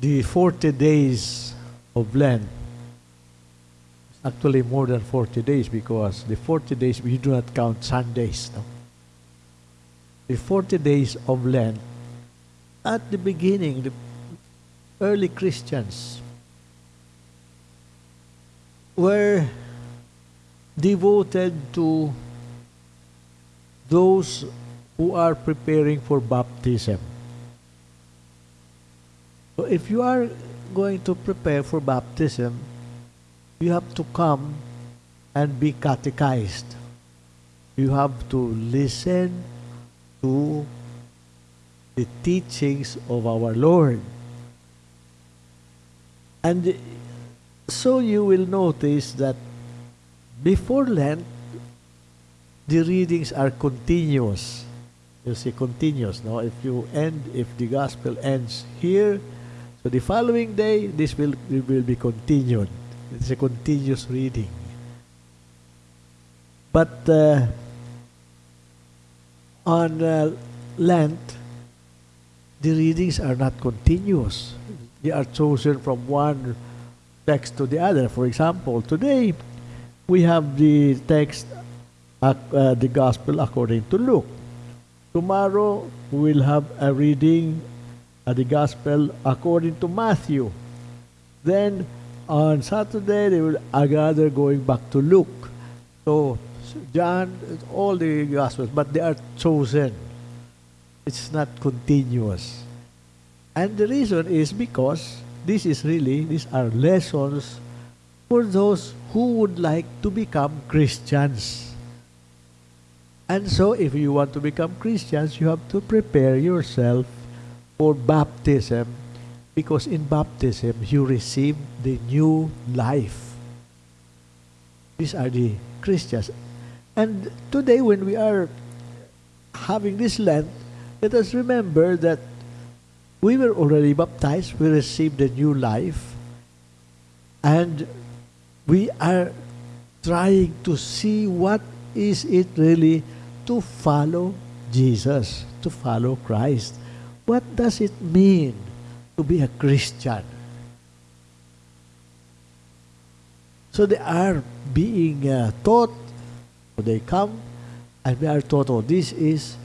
the 40 days of Lent, is actually more than 40 days because the 40 days we do not count Sundays. No? The 40 days of Lent, at the beginning, the early Christians were devoted to those who are preparing for baptism. So if you are going to prepare for baptism, you have to come and be catechized. You have to listen to the teachings of our Lord. And so you will notice that before Lent, the readings are continuous. You see, continuous. No, if you end, if the gospel ends here, so the following day, this will will be continued. It's a continuous reading. But uh, on uh, Lent, the readings are not continuous. They are chosen from one text to the other. For example, today we have the text, uh, uh, the Gospel according to Luke. Tomorrow we will have a reading of the Gospel according to Matthew. Then on Saturday they will gather going back to Luke. So John, all the Gospels, but they are chosen. It's not continuous. And the reason is because this is really, these are lessons for those who would like to become Christians. And so, if you want to become Christians, you have to prepare yourself for baptism because in baptism you receive the new life. These are the Christians. And today, when we are having this Lent, let us remember that we were already baptized, we received a new life, and we are trying to see what is it really to follow Jesus, to follow Christ. What does it mean to be a Christian? So they are being uh, taught, they come, and we are taught, oh, this is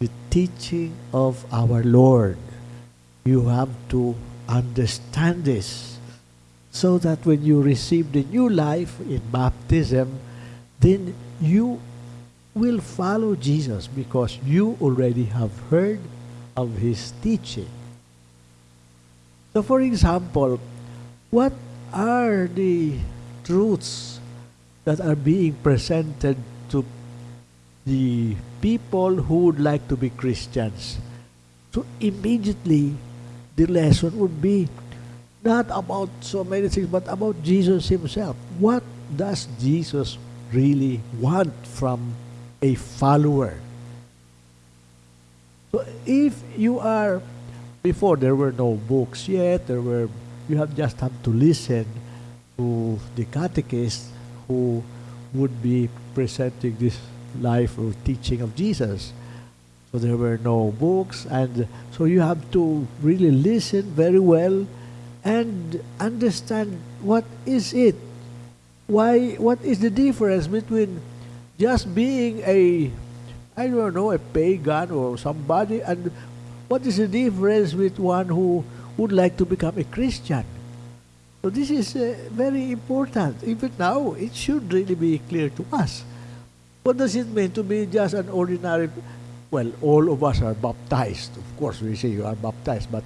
the teaching of our Lord. You have to understand this so that when you receive the new life in baptism, then you will follow Jesus because you already have heard of his teaching. So, for example, what are the truths that are being presented to the people who would like to be Christians? So, immediately the lesson would be not about so many things, but about Jesus himself. What does Jesus really want from a follower? If you are, before there were no books yet, there were, you have just have to listen to the catechist who would be presenting this life or teaching of Jesus. So there were no books, and so you have to really listen very well and understand what is it why what is the difference between just being a I don't know a pagan or somebody and what is the difference with one who would like to become a Christian? So this is uh, very important. Even now it should really be clear to us. What does it mean to be just an ordinary well all of us are baptized. Of course we say you are baptized but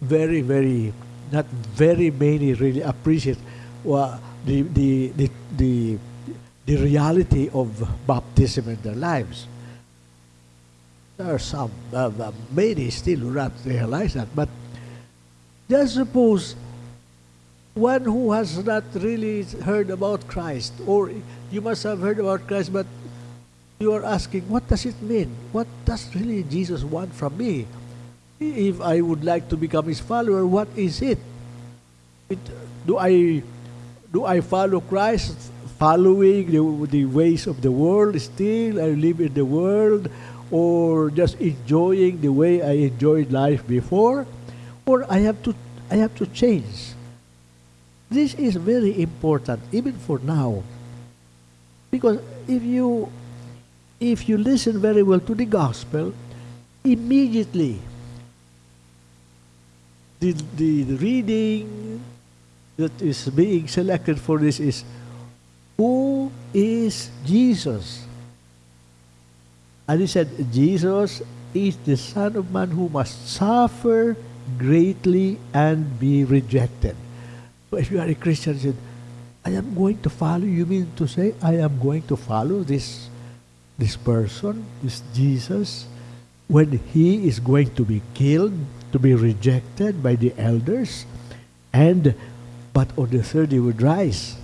very very not very many really appreciate well, the, the, the, the, the reality of baptism in their lives. There are some, uh, many still not realize that, but just suppose one who has not really heard about Christ, or you must have heard about Christ, but you are asking, what does it mean? What does really Jesus want from me? if I would like to become his follower, what is it? it do I do I follow Christ, following the, the ways of the world still? I live in the world, or just enjoying the way I enjoyed life before? Or I have to I have to change. This is very important, even for now. Because if you if you listen very well to the gospel, immediately the, the, the reading that is being selected for this is who is Jesus? And he said, Jesus is the Son of Man who must suffer greatly and be rejected. So if you are a Christian, said, I am going to follow. You mean to say I am going to follow this this person, this Jesus, when he is going to be killed, to be rejected by the elders, and but on the third he would rise.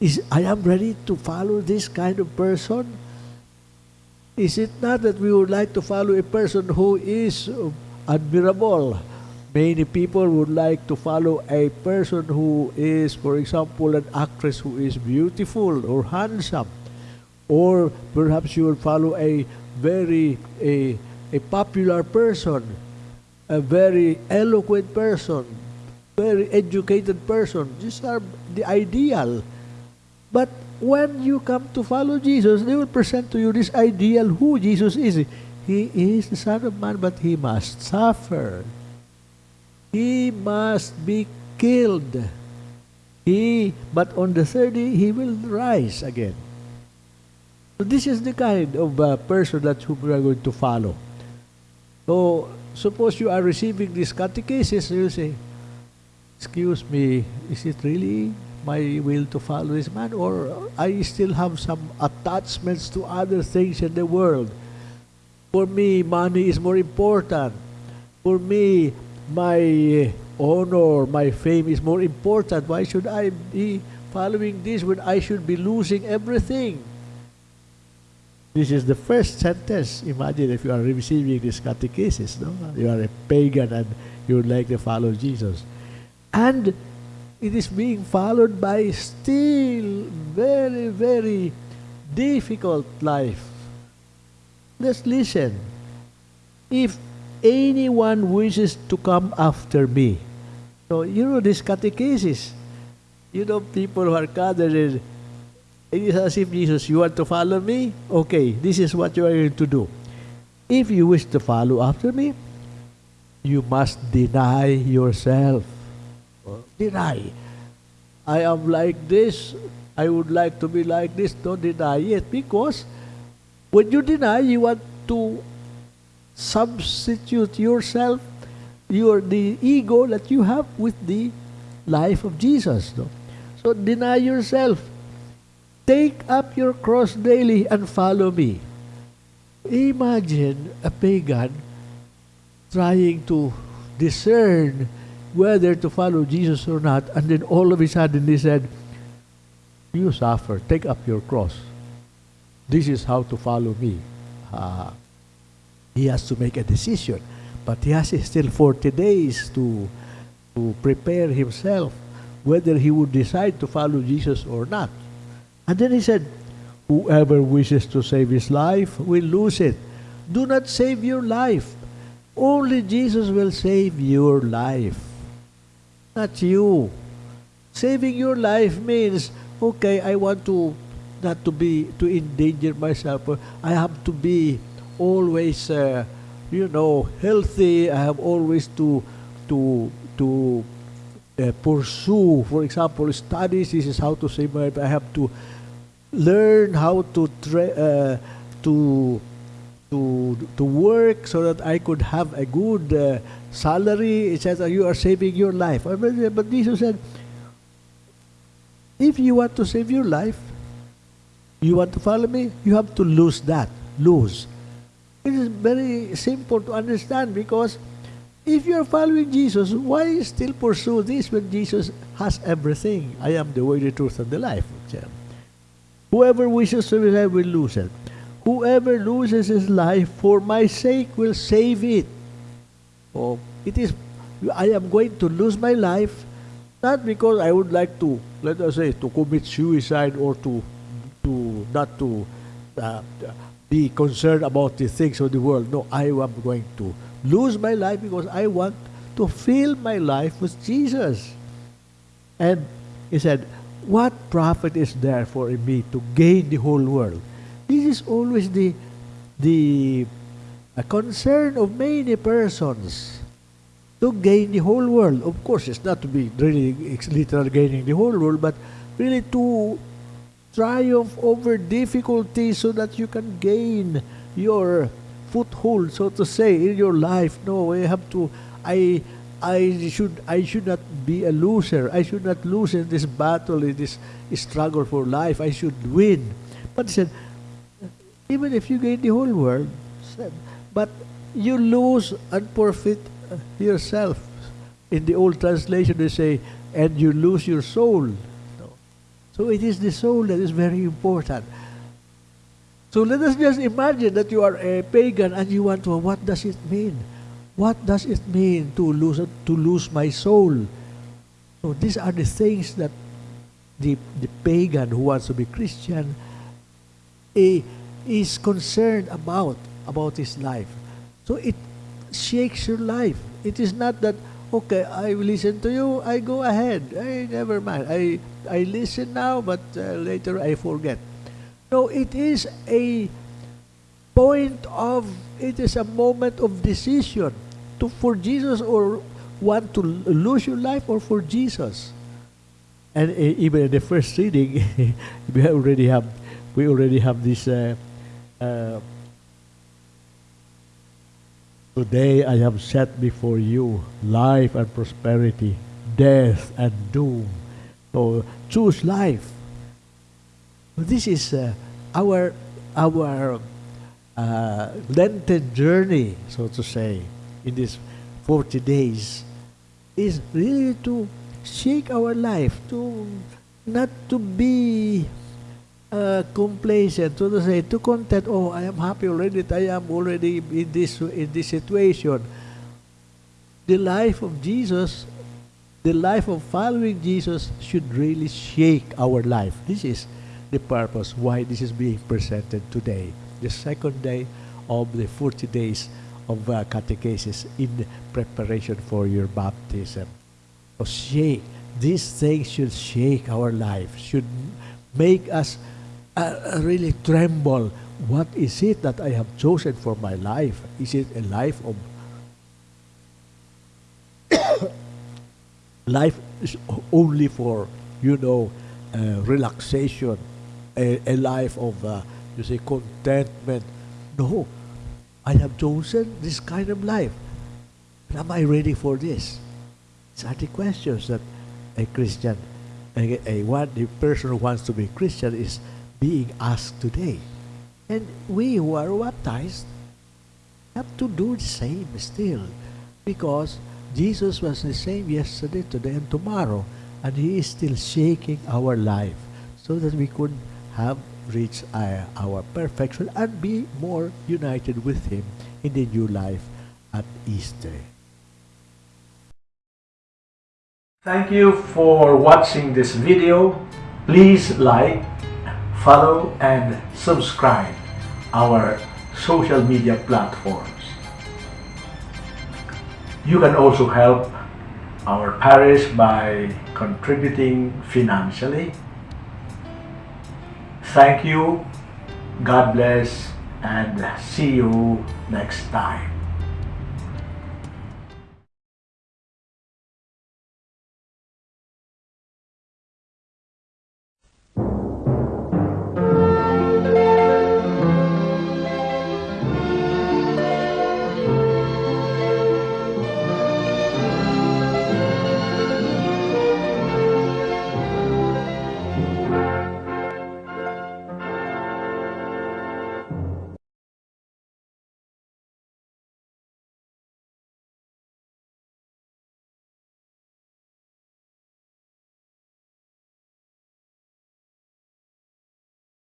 Is I am ready to follow this kind of person? Is it not that we would like to follow a person who is admirable? Many people would like to follow a person who is, for example, an actress who is beautiful or handsome. Or perhaps you will follow a very a, a popular person, a very eloquent person, very educated person. These are the ideal. But when you come to follow Jesus, they will present to you this ideal who Jesus is. He is the Son of Man, but he must suffer. He must be killed. He, but on the third day, he will rise again. So this is the kind of uh, person that we are going to follow. So suppose you are receiving this catechesis, you say, excuse me, is it really my will to follow this man or I still have some attachments to other things in the world? For me, money is more important. For me, my honor, my fame is more important. Why should I be following this when I should be losing everything? This is the first sentence. Imagine if you are receiving this catechesis, no? You are a pagan and you would like to follow Jesus. And it is being followed by still very, very difficult life. Let's listen. If anyone wishes to come after me, so you know this catechesis, you know people who are gathered it is as if Jesus, you want to follow me? Okay, this is what you are going to do. If you wish to follow after me, you must deny yourself. Deny. I am like this. I would like to be like this. Don't deny it because when you deny, you want to substitute yourself, your the ego that you have with the life of Jesus. No? So deny yourself. Take up your cross daily and follow me. Imagine a pagan trying to discern whether to follow Jesus or not, and then all of a sudden he said, You suffer, take up your cross. This is how to follow me. Uh, he has to make a decision, but he has still 40 days to, to prepare himself whether he would decide to follow Jesus or not. And then he said, Whoever wishes to save his life will lose it. Do not save your life. Only Jesus will save your life. Not you. Saving your life means, okay, I want to not to be to endanger myself. I have to be always, uh, you know, healthy. I have always to to to uh, pursue, for example, studies. This is how to save my life. I have to learn how to tra- uh, to to to work so that I could have a good uh, salary, etc. You are saving your life. But Jesus said, if you want to save your life, you want to follow me, you have to lose that. Lose. It is very simple to understand because if you are following Jesus, why still pursue this when Jesus has everything? I am the way, the truth, and the life. Whoever wishes to life will lose it. Whoever loses his life for my sake will save it. Oh, it is, I am going to lose my life not because I would like to, let us say, to commit suicide or to, to not to uh, be concerned about the things of the world. No, I am going to lose my life because I want to fill my life with Jesus. And he said, What profit is there for me to gain the whole world? This is always the the a concern of many persons to gain the whole world. Of course, it's not to be really literal gaining the whole world, but really to triumph over difficulties so that you can gain your foothold, so to say, in your life. No, I have to. I I should I should not be a loser. I should not lose in this battle, in this struggle for life. I should win. But he said, even if you gain the whole world, but you lose and forfeit yourself. In the old translation, they say, and you lose your soul. So it is the soul that is very important. So let us just imagine that you are a pagan and you want to, what does it mean? What does it mean to lose to lose my soul? So these are the things that the, the pagan who wants to be Christian eh, is concerned about, about his life. So it shakes your life. It is not that, okay, I listen to you, I go ahead. I never mind. I, I listen now, but uh, later I forget. No, it is a point of, it is a moment of decision to for Jesus or want to lose your life or for Jesus. And uh, even in the first reading, we already have, we already have this uh, uh, Today I have set before you life and prosperity, death and doom. So choose life. This is uh, our our uh, Lenten journey, so to say, in these 40 days, is really to shake our life, to not to be uh, complacent, to say, to content, oh, I am happy already, that I am already in this, in this situation. The life of Jesus, the life of following Jesus should really shake our life. This is the purpose why this is being presented today. The second day of the 40 days of uh, catechesis in preparation for your baptism. So shake, these things should shake our life, should make us uh, really tremble. What is it that I have chosen for my life? Is it a life of life is only for you know uh, relaxation, a, a, life of uh, you say contentment? No, I have chosen this kind of life. Am I ready for this? These are the questions that a Christian, a, a one, the person who wants to be Christian is being asked today. And we who are baptized have to do the same still because Jesus was the same yesterday, today, and tomorrow. And He is still shaking our life so that we could have reached our, our perfection and be more united with Him in the new life at Easter. Thank you for watching this video. Please like, follow and subscribe our social media platforms. You can also help our parish by contributing financially. Thank you, God bless, and see you next time.